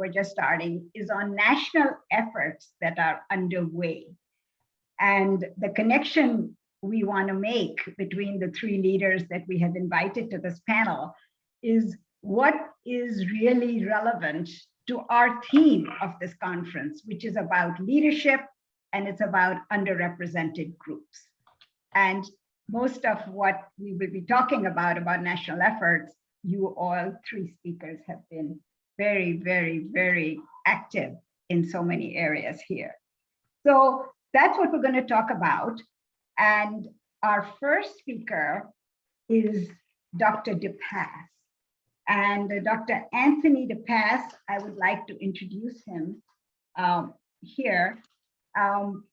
we're just starting, is on national efforts that are underway. And the connection we want to make between the three leaders that we have invited to this panel is what is really relevant to our theme of this conference, which is about leadership and it's about underrepresented groups. And most of what we will be talking about, about national efforts, you all three speakers have been very, very, very active in so many areas here. So that's what we're going to talk about. And our first speaker is Dr. DePass. And Dr. Anthony DePass, I would like to introduce him um, here. Um,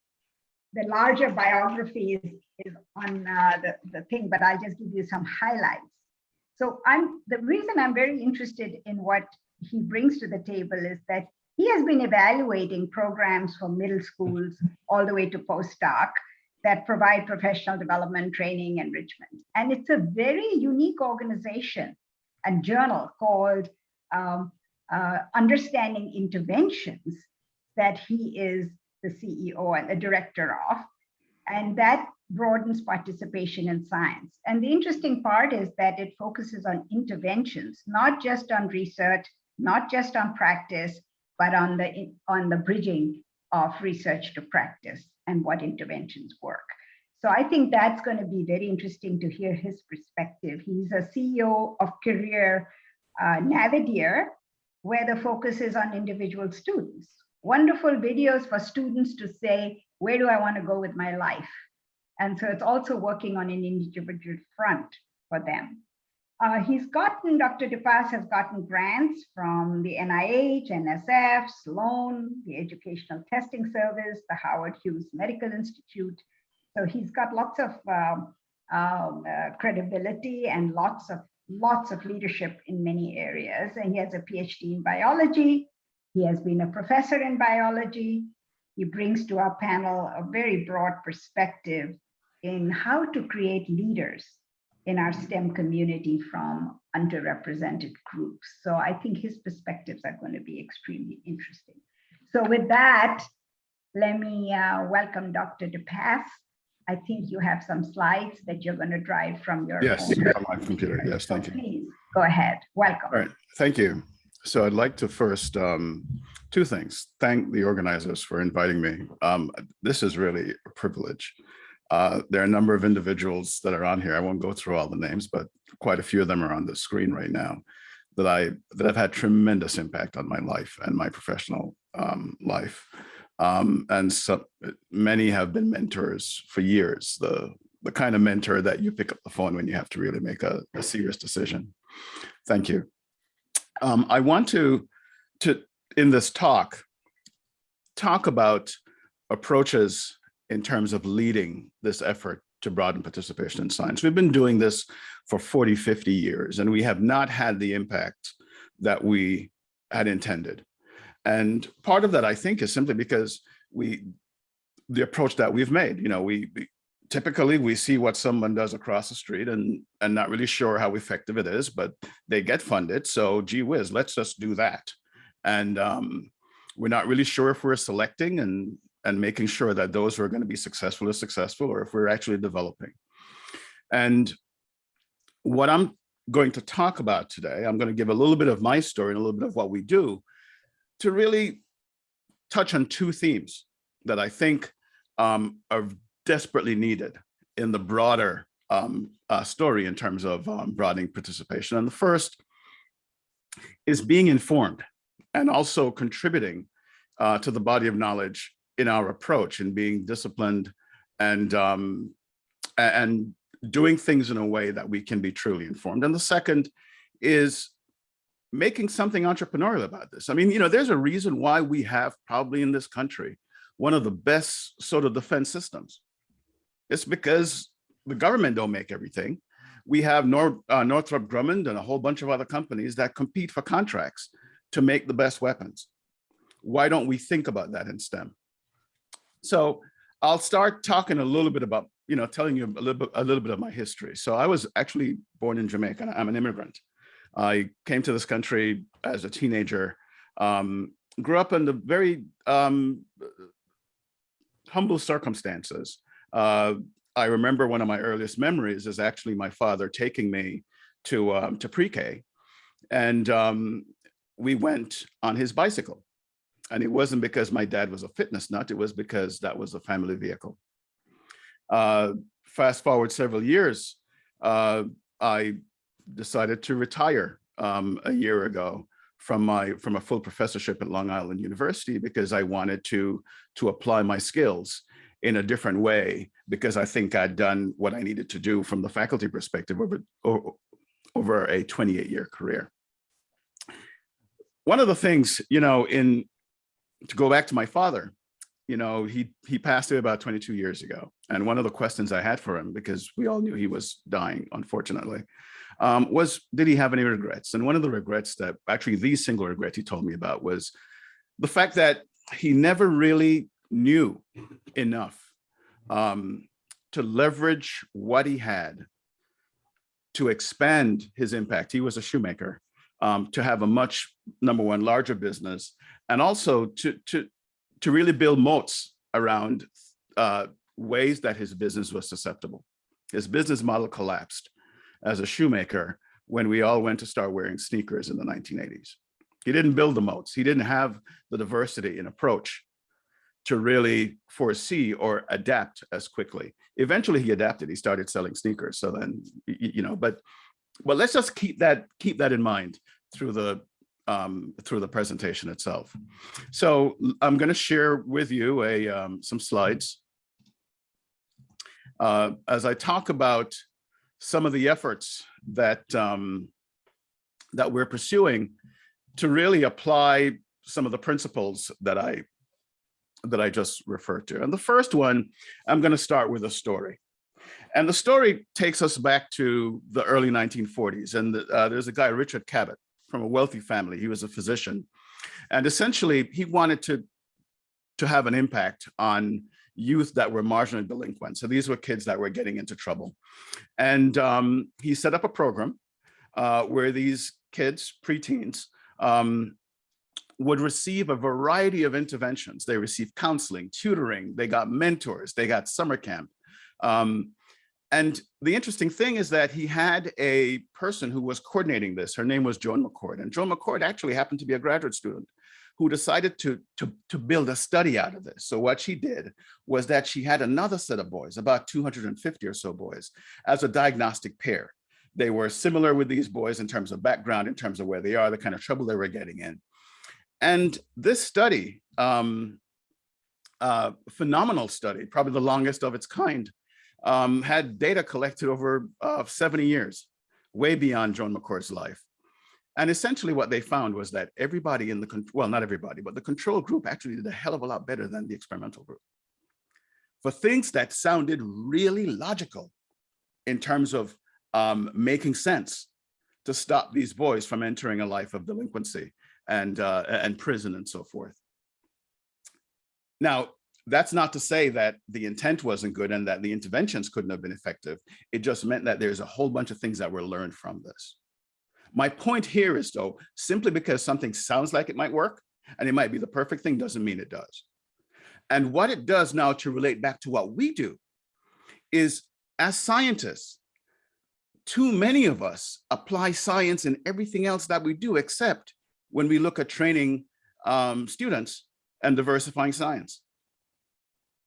the larger biography is, is on uh, the, the thing, but I'll just give you some highlights. So I'm the reason I'm very interested in what he brings to the table is that he has been evaluating programs for middle schools all the way to postdoc that provide professional development, training, enrichment. And it's a very unique organization and journal called um, uh, Understanding Interventions that he is the CEO and the director of. And that broadens participation in science. And the interesting part is that it focuses on interventions, not just on research, not just on practice, but on the, on the bridging of research to practice and what interventions work. So I think that's going to be very interesting to hear his perspective. He's a CEO of Career uh, where the focus is on individual students. Wonderful videos for students to say, where do I want to go with my life? And so it's also working on an individual front for them. Uh, he's gotten, Dr. DePass has gotten grants from the NIH, NSF, Sloan, the Educational Testing Service, the Howard Hughes Medical Institute. So he's got lots of um, um, uh, credibility and lots of lots of leadership in many areas. And he has a PhD in biology. He has been a professor in biology. He brings to our panel a very broad perspective in how to create leaders in our STEM community from underrepresented groups. So I think his perspectives are going to be extremely interesting. So with that, let me uh, welcome Dr. DePass. I think you have some slides that you're going to drive from your yes, my computer. Yes, thank so you. Please go ahead. Welcome. All right, thank you. So I'd like to first, um, two things. Thank the organizers for inviting me. Um, this is really a privilege. Uh, there are a number of individuals that are on here. I won't go through all the names, but quite a few of them are on the screen right now that I that have had tremendous impact on my life and my professional um, life. Um, and so many have been mentors for years, the, the kind of mentor that you pick up the phone when you have to really make a, a serious decision. Thank you. Um, I want to, to, in this talk, talk about approaches in terms of leading this effort to broaden participation in science. We've been doing this for 40, 50 years, and we have not had the impact that we had intended. And part of that, I think, is simply because we, the approach that we've made, you know, we, we typically we see what someone does across the street and and not really sure how effective it is, but they get funded. So gee whiz, let's just do that. And um, we're not really sure if we're selecting and and making sure that those who are going to be successful are successful or if we're actually developing. And what I'm going to talk about today, I'm going to give a little bit of my story and a little bit of what we do to really touch on two themes that I think um, are desperately needed in the broader um, uh, story in terms of um, broadening participation. And the first is being informed and also contributing uh, to the body of knowledge in our approach and being disciplined and um, and doing things in a way that we can be truly informed. And the second is making something entrepreneurial about this. I mean, you know, there's a reason why we have probably in this country one of the best sort of defense systems. It's because the government don't make everything. We have uh, Northrop Grumman and a whole bunch of other companies that compete for contracts to make the best weapons. Why don't we think about that in STEM? So I'll start talking a little bit about, you know, telling you a little bit, a little bit of my history. So I was actually born in Jamaica. I'm an immigrant. I came to this country as a teenager um, grew up in the very um, humble circumstances. Uh, I remember one of my earliest memories is actually my father taking me to um, to pre-K, and um, we went on his bicycle. And it wasn't because my dad was a fitness nut, it was because that was a family vehicle. Uh, fast forward several years, uh, I decided to retire um, a year ago from my from a full professorship at Long Island University because I wanted to to apply my skills in a different way because I think I'd done what I needed to do from the faculty perspective over, over a 28 year career. One of the things, you know, in to go back to my father, you know, he he passed away about 22 years ago. And one of the questions I had for him, because we all knew he was dying, unfortunately, um, was did he have any regrets? And one of the regrets that actually the single regret he told me about was the fact that he never really knew enough um, to leverage what he had to expand his impact. He was a shoemaker um, to have a much, number one, larger business, and also to, to, to really build moats around uh, ways that his business was susceptible. His business model collapsed as a shoemaker when we all went to start wearing sneakers in the 1980s. He didn't build the moats. He didn't have the diversity in approach to really foresee or adapt as quickly. Eventually he adapted, he started selling sneakers. So then, you know, but, but let's just keep that, keep that in mind through the, um, through the presentation itself. So I'm gonna share with you a, um, some slides. Uh, as I talk about some of the efforts that, um, that we're pursuing to really apply some of the principles that I that I just referred to. And the first one, I'm going to start with a story. And the story takes us back to the early 1940s. And uh, there's a guy, Richard Cabot, from a wealthy family. He was a physician. And essentially, he wanted to, to have an impact on youth that were marginally delinquent. So these were kids that were getting into trouble. And um, he set up a program uh, where these kids, preteens, um, would receive a variety of interventions. They received counseling, tutoring, they got mentors, they got summer camp. Um, and the interesting thing is that he had a person who was coordinating this. Her name was Joan McCord. And Joan McCord actually happened to be a graduate student who decided to, to, to build a study out of this. So what she did was that she had another set of boys, about 250 or so boys, as a diagnostic pair. They were similar with these boys in terms of background, in terms of where they are, the kind of trouble they were getting in. And this study, um, uh, phenomenal study, probably the longest of its kind, um, had data collected over uh, 70 years, way beyond Joan McCord's life. And essentially what they found was that everybody in the, well, not everybody, but the control group actually did a hell of a lot better than the experimental group. For things that sounded really logical in terms of um, making sense to stop these boys from entering a life of delinquency and, uh, and prison and so forth. Now, that's not to say that the intent wasn't good and that the interventions couldn't have been effective. It just meant that there's a whole bunch of things that were learned from this. My point here is though, simply because something sounds like it might work and it might be the perfect thing doesn't mean it does. And what it does now to relate back to what we do is as scientists, too many of us apply science in everything else that we do except when we look at training um, students and diversifying science.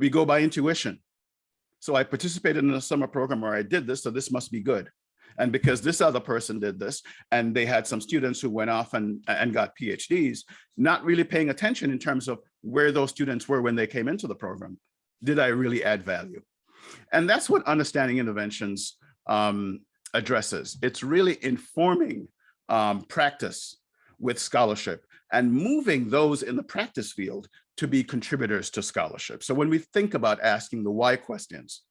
We go by intuition. So I participated in a summer program where I did this, so this must be good. And because this other person did this, and they had some students who went off and, and got PhDs, not really paying attention in terms of where those students were when they came into the program. Did I really add value? And that's what understanding interventions um, addresses. It's really informing um, practice with scholarship and moving those in the practice field to be contributors to scholarship. So when we think about asking the why questions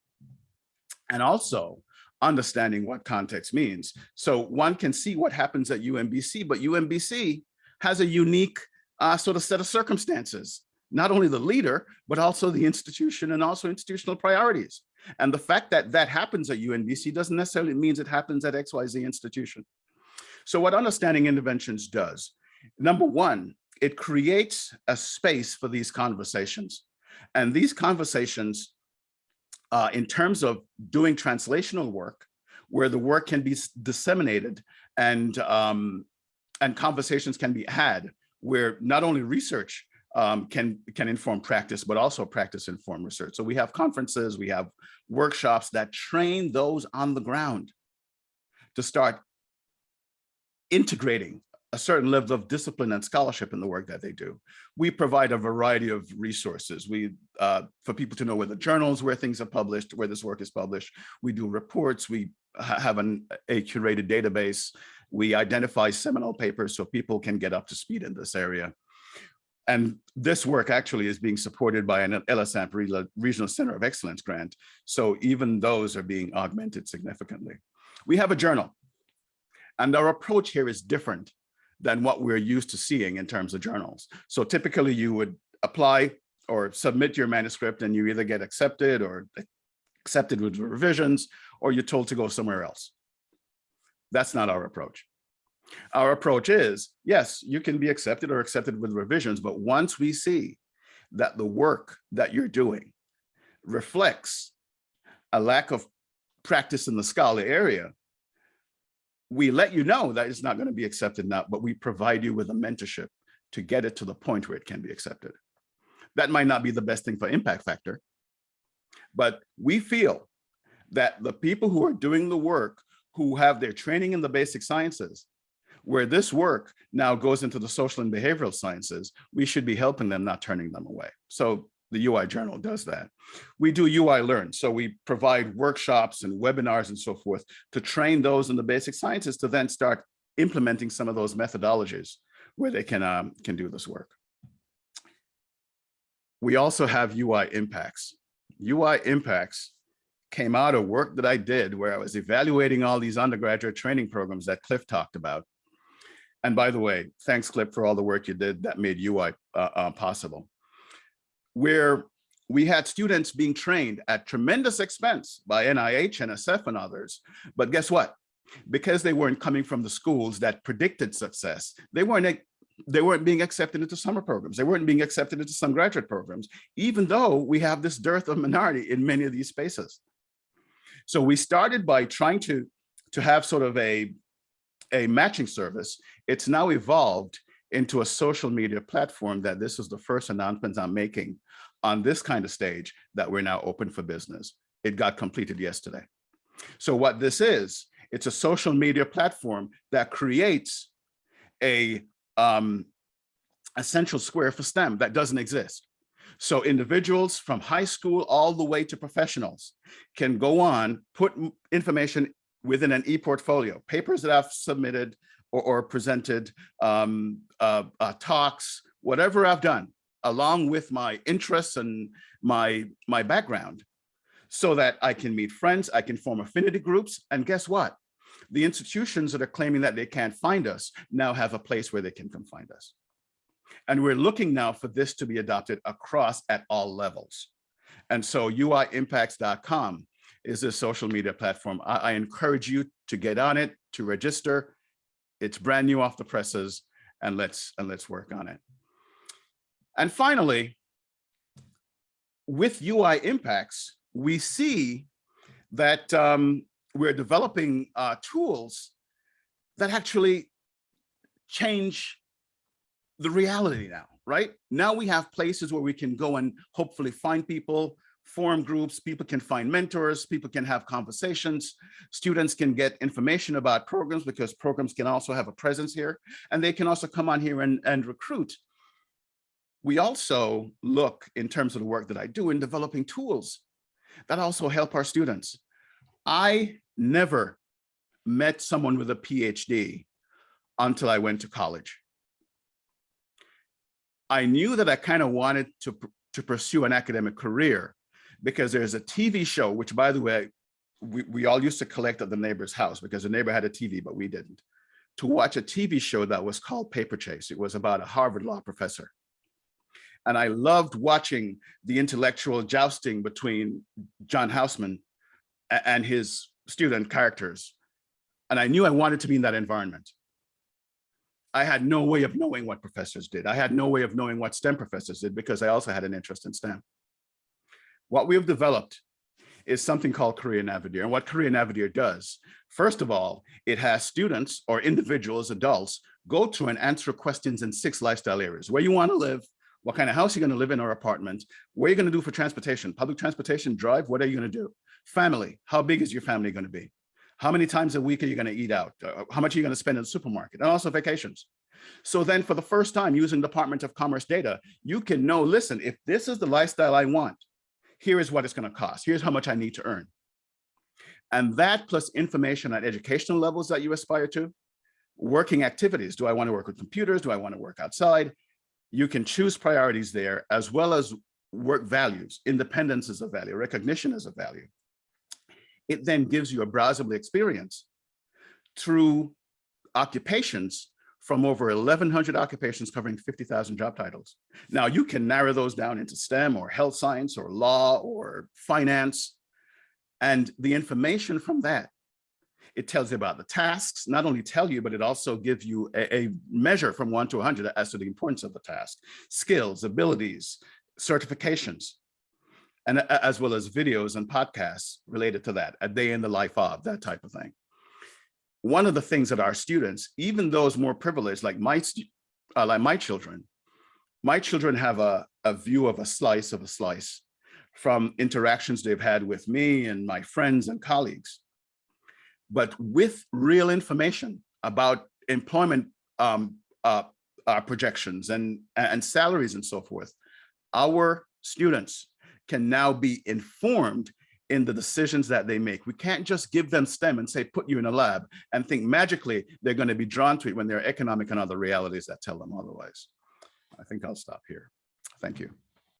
and also understanding what context means. So one can see what happens at UMBC, but UMBC has a unique uh, sort of set of circumstances, not only the leader, but also the institution and also institutional priorities. And the fact that that happens at UMBC doesn't necessarily means it happens at XYZ institution. So what understanding interventions does, number one, it creates a space for these conversations. And these conversations, uh, in terms of doing translational work, where the work can be disseminated and, um, and conversations can be had, where not only research um, can, can inform practice, but also practice inform research. So we have conferences, we have workshops that train those on the ground to start integrating a certain level of discipline and scholarship in the work that they do. We provide a variety of resources. We, uh, for people to know where the journals, where things are published, where this work is published. We do reports. We ha have an, a curated database. We identify seminal papers so people can get up to speed in this area. And this work actually is being supported by an LSAMP Regional Center of Excellence grant. So even those are being augmented significantly. We have a journal and our approach here is different than what we're used to seeing in terms of journals. So typically you would apply or submit your manuscript and you either get accepted or accepted with revisions, or you're told to go somewhere else. That's not our approach. Our approach is, yes, you can be accepted or accepted with revisions, but once we see that the work that you're doing reflects a lack of practice in the scholar area, we let you know that it's not going to be accepted now, but we provide you with a mentorship to get it to the point where it can be accepted. That might not be the best thing for impact factor, but we feel that the people who are doing the work, who have their training in the basic sciences, where this work now goes into the social and behavioral sciences, we should be helping them, not turning them away. So the UI journal does that. We do UI learn. So we provide workshops and webinars and so forth to train those in the basic sciences to then start implementing some of those methodologies where they can, um, can do this work. We also have UI impacts. UI impacts came out of work that I did where I was evaluating all these undergraduate training programs that Cliff talked about. And by the way, thanks Cliff for all the work you did that made UI uh, uh, possible where we had students being trained at tremendous expense by NIH, NSF, and others. But guess what? Because they weren't coming from the schools that predicted success, they weren't they weren't being accepted into summer programs. They weren't being accepted into some graduate programs, even though we have this dearth of minority in many of these spaces. So we started by trying to, to have sort of a, a matching service. It's now evolved into a social media platform that this is the first announcement I'm making on this kind of stage that we're now open for business. It got completed yesterday. So what this is, it's a social media platform that creates a, um, a central square for STEM that doesn't exist. So individuals from high school all the way to professionals can go on, put information within an e-portfolio, papers that I've submitted, or, or presented um, uh, uh, talks, whatever I've done, along with my interests and my, my background, so that I can meet friends, I can form affinity groups, and guess what? The institutions that are claiming that they can't find us now have a place where they can come find us. And we're looking now for this to be adopted across at all levels. And so uiimpacts.com is a social media platform. I, I, encourage you to get on it, to register, it's brand new off the presses and let's and let's work on it. And finally, with UI impacts, we see that um, we're developing uh, tools that actually change the reality now, right? Now we have places where we can go and hopefully find people forum groups, people can find mentors, people can have conversations, students can get information about programs because programs can also have a presence here, and they can also come on here and, and recruit. We also look in terms of the work that I do in developing tools that also help our students. I never met someone with a PhD until I went to college. I knew that I kind of wanted to, to pursue an academic career because there's a TV show, which by the way, we, we all used to collect at the neighbor's house because the neighbor had a TV, but we didn't, to watch a TV show that was called Paper Chase. It was about a Harvard law professor. And I loved watching the intellectual jousting between John Houseman and his student characters. And I knew I wanted to be in that environment. I had no way of knowing what professors did. I had no way of knowing what STEM professors did because I also had an interest in STEM. What we have developed is something called Career Navigator. And what Career Navigator does, first of all, it has students or individuals, adults, go to and answer questions in six lifestyle areas, where you want to live, what kind of house you're going to live in or apartment, what are you going to do for transportation, public transportation, drive, what are you going to do? Family, how big is your family going to be? How many times a week are you going to eat out? Uh, how much are you going to spend in the supermarket? And also vacations. So then for the first time using Department of Commerce data, you can know, listen, if this is the lifestyle I want, here is what it's going to cost. Here's how much I need to earn. And that plus information on educational levels that you aspire to, working activities. Do I want to work with computers? Do I want to work outside? You can choose priorities there as well as work values. Independence is a value, recognition is a value. It then gives you a browsable experience through occupations from over 1,100 occupations covering 50,000 job titles. Now you can narrow those down into STEM or health science or law or finance. And the information from that, it tells you about the tasks, not only tell you, but it also gives you a, a measure from one to 100 as to the importance of the task, skills, abilities, certifications, and as well as videos and podcasts related to that, a day in the life of, that type of thing one of the things that our students, even those more privileged, like my, uh, like my children, my children have a, a view of a slice of a slice from interactions they've had with me and my friends and colleagues. But with real information about employment um, uh, uh, projections and, and salaries and so forth, our students can now be informed in the decisions that they make. We can't just give them STEM and say, put you in a lab and think magically they're going to be drawn to it when there are economic and other realities that tell them otherwise. I think I'll stop here. Thank you.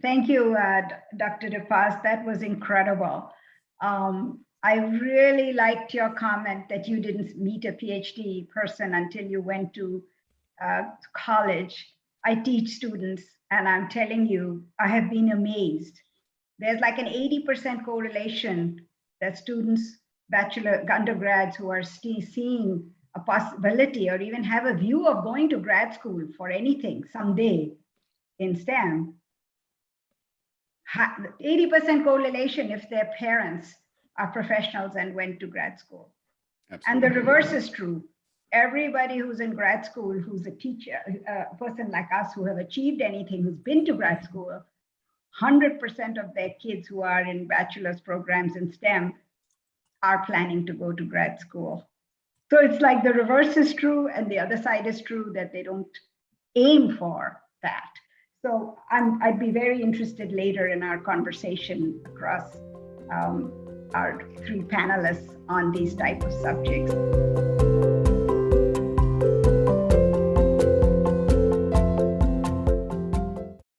Thank you, uh, Dr. DePass. That was incredible. Um, I really liked your comment that you didn't meet a PhD person until you went to uh, college. I teach students and I'm telling you, I have been amazed there's like an 80% correlation that students, bachelor undergrads who are still seeing a possibility or even have a view of going to grad school for anything someday in STEM, 80% correlation if their parents are professionals and went to grad school. Absolutely. And the reverse is true. Everybody who's in grad school, who's a teacher, a person like us who have achieved anything, who's been to grad school, 100% of their kids who are in bachelor's programs in STEM are planning to go to grad school. So it's like the reverse is true and the other side is true that they don't aim for that. So I'm, I'd be very interested later in our conversation across um, our three panelists on these type of subjects.